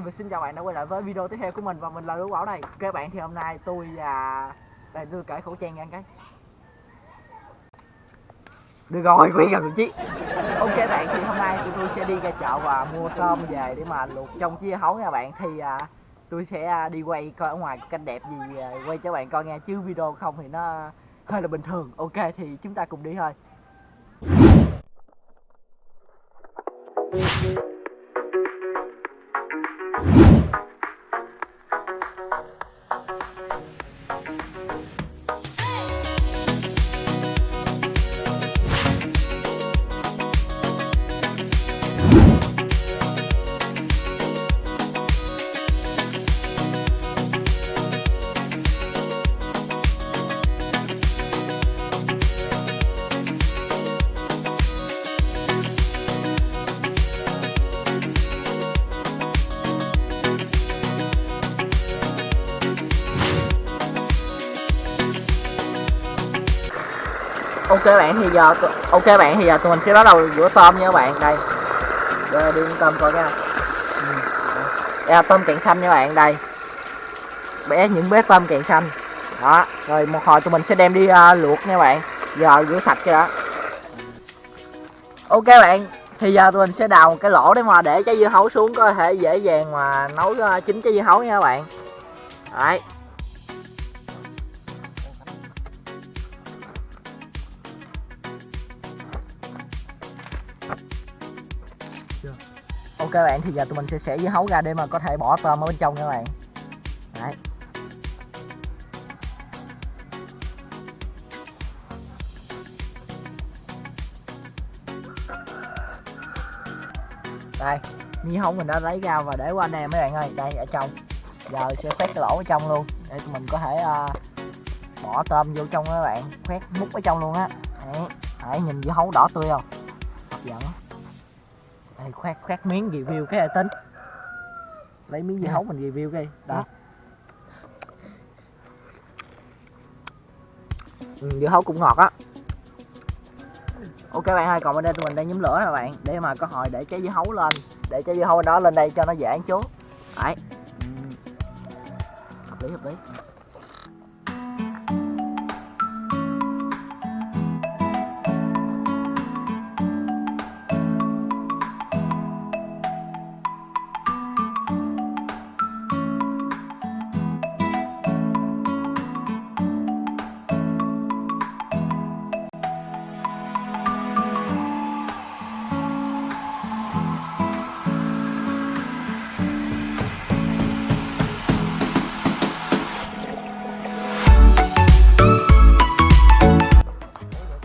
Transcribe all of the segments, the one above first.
hai và xin chào bạn đã quay lại với video tiếp theo của mình và mình là Lưu Bảo đây. Các bạn thì hôm nay tôi và đây tôi cởi khẩu trang ra cái. Được rồi quỷ gần chứ ok bạn thì hôm nay tụi tôi sẽ đi ra chợ và mua tôm về để mà luộc trong chia hấu nha bạn. Thì à, tôi sẽ à, đi quay coi ở ngoài canh cảnh đẹp gì à, quay cho bạn coi nghe. Chứ video không thì nó hơi là bình thường. Ok thì chúng ta cùng đi thôi. Ok bạn thì giờ ok bạn thì giờ tụi mình sẽ bắt đầu rửa tôm nha các bạn. Đây. Đây đi tôm coi nha. Ừ, đây. là tôm càng xanh nha bạn đây. Bé những bé tôm càng xanh. Đó rồi một hồi tụi mình sẽ đem đi uh, luộc nha bạn. Giờ rửa sạch cho đó ok bạn thì giờ tụi mình sẽ đào một cái lỗ để mà để trái dưa hấu xuống có thể dễ dàng mà nấu ờ, chín trái dưa hấu nha các bạn. Đấy. Ok bạn thì giờ tụi mình sẽ xẻ dưa hấu ra để mà có thể bỏ tôm ở bên trong nha bạn. Đấy. Đây mi hấu mình đã lấy ra và để qua nè mấy bạn ơi đây ở trong. Giờ sẽ khoét cái lỗ ở trong luôn để tụi mình có thể uh, bỏ tôm vô trong các bạn khoét múc ở trong luôn á. Đấy. đấy nhìn dưa hấu đỏ tươi không? Hấp dẫn đây khoét khoét miếng review cái tính. Lấy miếng dưa hấu mình review cái đó. Ừ, dưa hấu cũng ngọt á. Ok bạn ơi còn bên đây tụi mình đang nhóm lửa nè bạn. Để mà có hồi để trái dưa hấu lên. Để trái dưa hấu đó lên đây cho nó dễ ăn chú. Đấy. Ừ. hợp lý hợp lý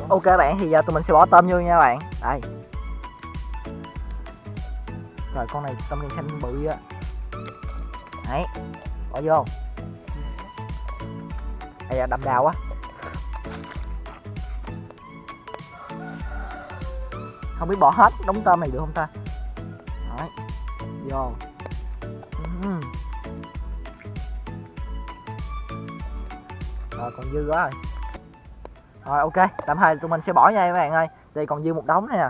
ok bạn, thì giờ tụi mình sẽ bỏ tôm vô nha bạn. Đây. Rồi con này tôm đen xanh bự á. Đấy, bỏ vô. Đây là đậm đào quá. Không biết bỏ hết đống tôm này được không ta? Đấy, vô. Rồi, còn dư quá rồi rồi ok, tạm thời tụi mình sẽ bỏ nha các bạn ơi. Đây còn dư một đống này nè.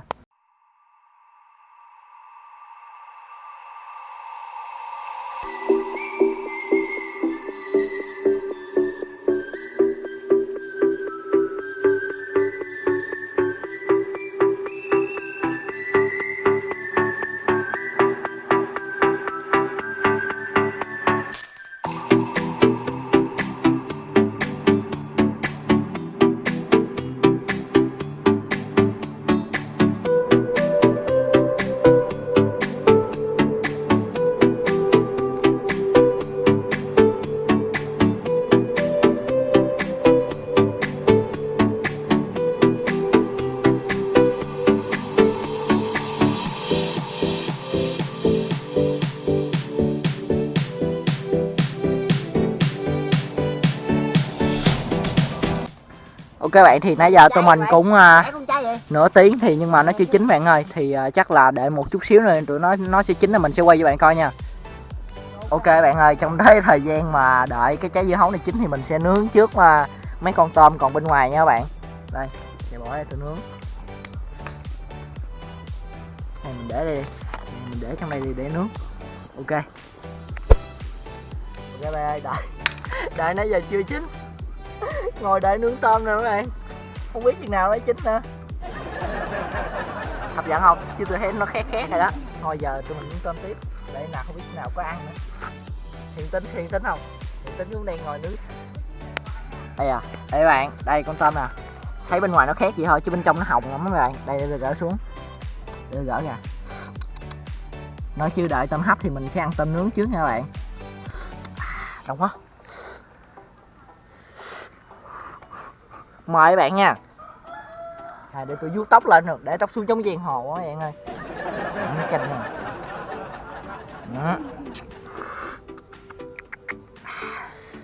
Ok bạn thì nãy giờ tụi mình cũng vậy? nửa tiếng thì nhưng mà nó chưa chín bạn ơi. Thì à, chắc là để một chút xíu nữa tụi nó nó sẽ chín là mình sẽ quay cho bạn coi nha. Ok bạn ơi trong đấy thời gian mà đợi cái trái dưa hấu này chín thì mình sẽ nướng trước mà mấy con tôm còn bên ngoài nha các bạn. Đây để bỏ đây tôi nướng. Này mình để đây mình để trong đây đi để nướng. Ok. Ok bạn ơi đợi. Đợi nãy giờ chưa chín ngồi đợi nướng tôm nè các bạn. Không biết chừng nào nó chín nữa. Hấp dẫn không? Chứ tôi thấy nó khét khét rồi đó. Thôi giờ tụi mình nướng tôm tiếp. Để nào không biết nào có ăn nữa. Hiện tính hiện tính không? Hiện tính cũng đang ngồi nướng. Đây à đây các bạn. Đây con tôm nè thấy bên ngoài nó khét vậy thôi, chứ bên trong nó hồng lắm các bạn. Đây để tôi gỡ xuống. Để tôi gỡ nè nói chưa đợi tôm hấp thì mình sẽ ăn tôm nướng trước nha các bạn. À, Đông quá. Mời các bạn nha. À, để tôi vuốt tóc lên được để tóc xuống giống giang hồ quá bạn ơi. Nó chanh nè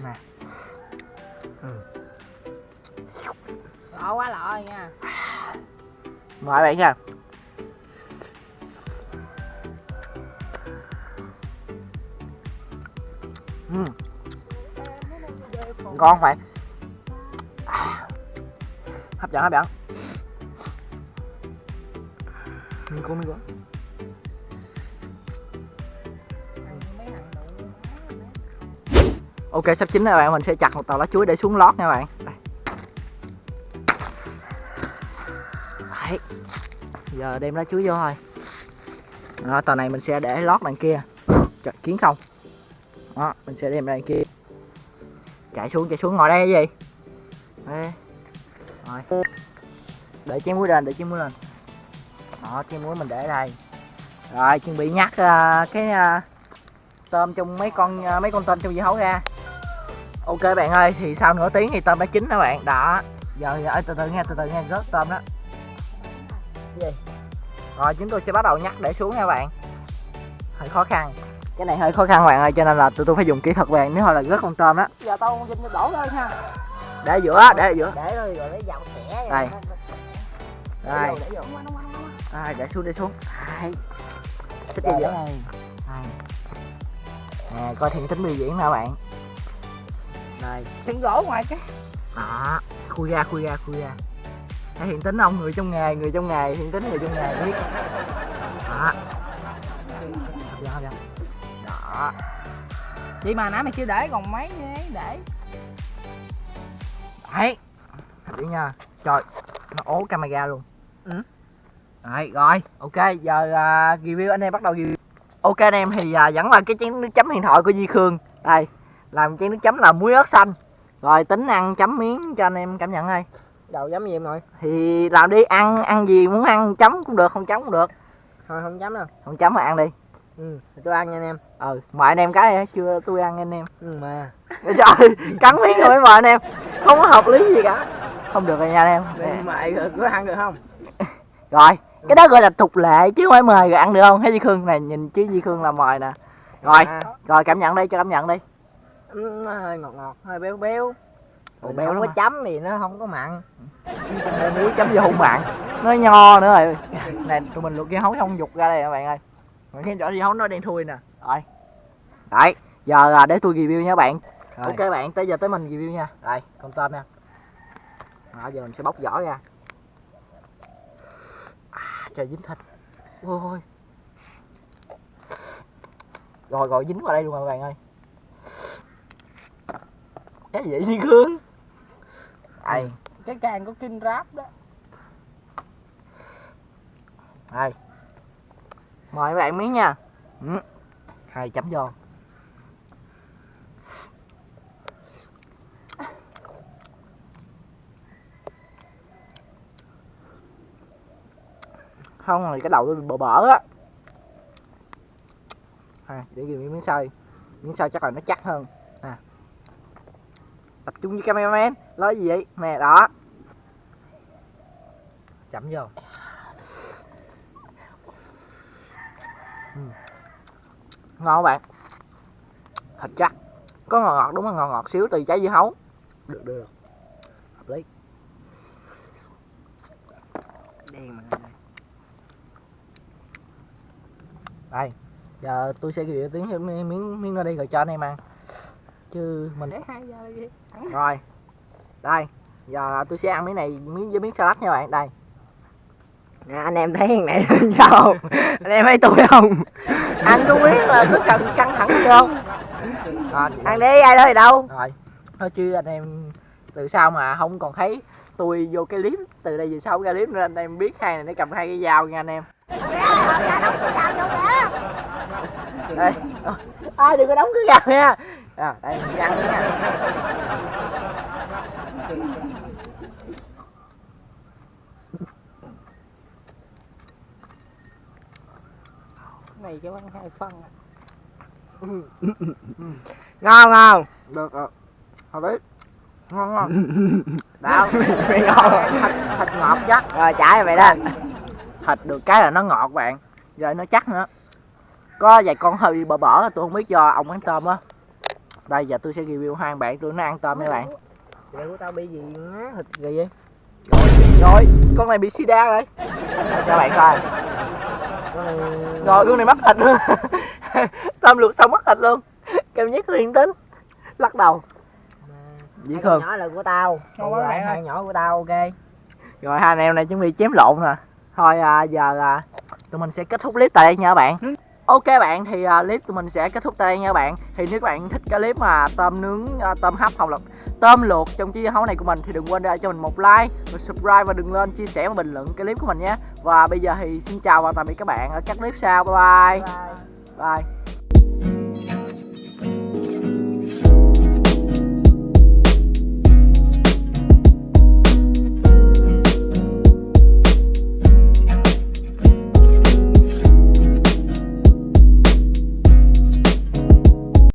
nè. Ừ. lọ quá rồi nha. Mời bạn nha. Ừ. ngon phải hấp dẫn hấp dẫn mình cô mình cô ok sắp chín rồi bạn. Mình sẽ chặt một tàu lá chuối để xuống lót nha bạn. Đây. Đấy. giờ đem lá chuối vô thôi. Đó, tàu này mình sẽ để lót đằng kia. Chặt kiến không? Đó mình sẽ đem đằng kia. Chạy xuống chạy xuống ngồi đây cái gì? Đây rồi. Để chén muối lên để chén muối lên. Đó chén muối mình để đây. Rồi chuẩn bị nhắc uh, à, cái uh, tôm trong mấy con uh, mấy con tôm trong dưa hấu ra. Ok bạn ơi thì sau nửa tiếng thì tôm đã chín đó bạn. Đó. Giờ giờ từ từ nghe từ từ nghe rớt tôm đó. Gì? Rồi chúng tôi sẽ bắt đầu nhắc để xuống nha bạn. Hơi khó khăn. Cái này hơi khó khăn bạn ơi cho nên là tụi tôi phải dùng kỹ thuật bạn nếu thôi là rớt con tôm đó. Giờ tao dùng đổ lên ha để giữa để giữa. Để rồi rồi lấy dầu xẻ Đây. vô Rồi, để xuống để xuống. Rồi, gì vậy? đây. Đây. Nè, coi thiện tính biểu diễn nè bạn. Đây, Thịnh gỗ ngoài cái. Đó. Khui ra, khui ra, khui ra. Thấy hiện tính không? Người trong nghề, người trong nghề Hiện tính người trong nghề biết. Đó. Dẫn Đó. Chị mà nãy mày chưa để còn mấy ấy để Đấy. Dẫn nha. Trời, nó ố camera luôn. Ừ. Đấy, rồi, ok, giờ à, review anh em bắt đầu review. Ok anh em thì à, vẫn là cái chén nước chấm huyền thoại của Di Khương. Đây, làm chén nước chấm là muối ớt xanh. Rồi tính ăn chấm miếng cho anh em cảm nhận thôi đầu dám gì em nội? Thì làm đi, ăn ăn gì muốn ăn chấm cũng được, không chấm cũng được. Thôi không dám đâu. Không chấm mà ăn đi ừ tôi ăn nha anh em Ừ, mời anh em cái chưa tôi ăn anh em ừ mà Trời, cắn miếng rồi mời anh em Không có hợp lý gì cả Không được rồi nha anh em Vậy mày có ăn được không Rồi, cái đó gọi là tục lệ chứ không phải mời rồi ăn được không? Thấy Di Khương này nhìn chứ Di Khương là mời nè. Rồi, À, rồi cảm nhận đi, cho cảm nhận đi. nó hơi ngọt ngọt hơi béo béo Mình béo không có hả? chấm thì nó không có mặn Muối chấm vô hung bạn. Nó nho nữa rồi. Này tụi mình luộc dưa hấu không dục ra đây các bạn ơi. Mình khi chỗ dưa hấu nó đen thui nè. Rồi. Đấy, giờ là để tôi review nha bạn. Rồi. Ok bạn, tới giờ tới mình review nha. Đây, con tôm nha. Đó, giờ mình sẽ bóc vỏ ra. À, trời dính thịt. Ôi. Rồi rồi dính vào đây luôn rồi bạn ơi. Cái gì vậy Di Khương? Đây, cái càng có kinh ráp đó đây. Mời các bạn miếng nha. Ừ. Hai chấm vô. Không thì cái đầu tôi bị bở bở á. À, để ghi miếng xay. Miếng xay chắc là nó chắc hơn. à. Tập trung với cameraman. Nói gì vậy? Nè đó. Chấm vô. Ngon các bạn? Thịt chắc. Có ngọt ngọt đúng là ngọt ngọt xíu từ trái dưa hấu. Được được được. Hợp lý. Đen mà đây giờ tôi sẽ gửi tiếng miếng miếng miếng ra đi rồi cho anh em ăn. Chứ mình rồi. Đây giờ tôi sẽ ăn miếng này miếng với miếng salad nha bạn. Đây à, anh em thấy thằng này sao? Anh em thấy tôi không? Anh không biết là cứ cần căng thẳng không? À, ăn đi ai đó thì đâu? Rồi thôi chứ anh em từ sau mà không còn thấy tôi vô cái clip từ đây về sau ra clip nữa anh em biết hai này nó cầm hai cái dao nha anh em. Đây. Ai đừng có đóng cái gào nha. À, đây mình nha. Này cho ăn hai phân à. ngon không? Được rồi hợp lý. Ngon ngon. Đạo ngon thịt thịt ngọt chắc. Rồi trả cho mày đó. Thịt được cái là nó ngọt bạn. Rồi nó chắc nữa. Có vài con hơi bở bở tôi không biết do ông ăn tôm á. Đây giờ tôi sẽ review hai bạn tôi nó ăn tôm nha bạn. Vậy của tao bị gì má thịt gì vậy? Rồi. Con này bị sida rồi. Cho bạn coi rồi con này mất thịt luôn. Tôm luộc xong mất thịt luôn. Cảm giác liền tính. Lắc đầu. Dĩ khương nhỏ là của tao. Còn bạn hai nhỏ của tao ok. Rồi hai anh em này chuẩn bị chém lộn nè. Thôi à, giờ à, tụi mình sẽ kết thúc clip tại đây nha các bạn. Ok bạn thì à, clip tụi mình sẽ kết thúc tại đây nha các bạn. Thì nếu các bạn thích cái clip mà tôm nướng à, tôm hấp hoặc là tôm luộc trong chiếc hấu này của mình thì đừng quên để cho mình một like một subscribe và đừng lên chia sẻ và bình luận cái clip của mình nhé. Và bây giờ thì xin chào và tạm biệt các bạn ở các clip sau. Bye. Bye bye. Bye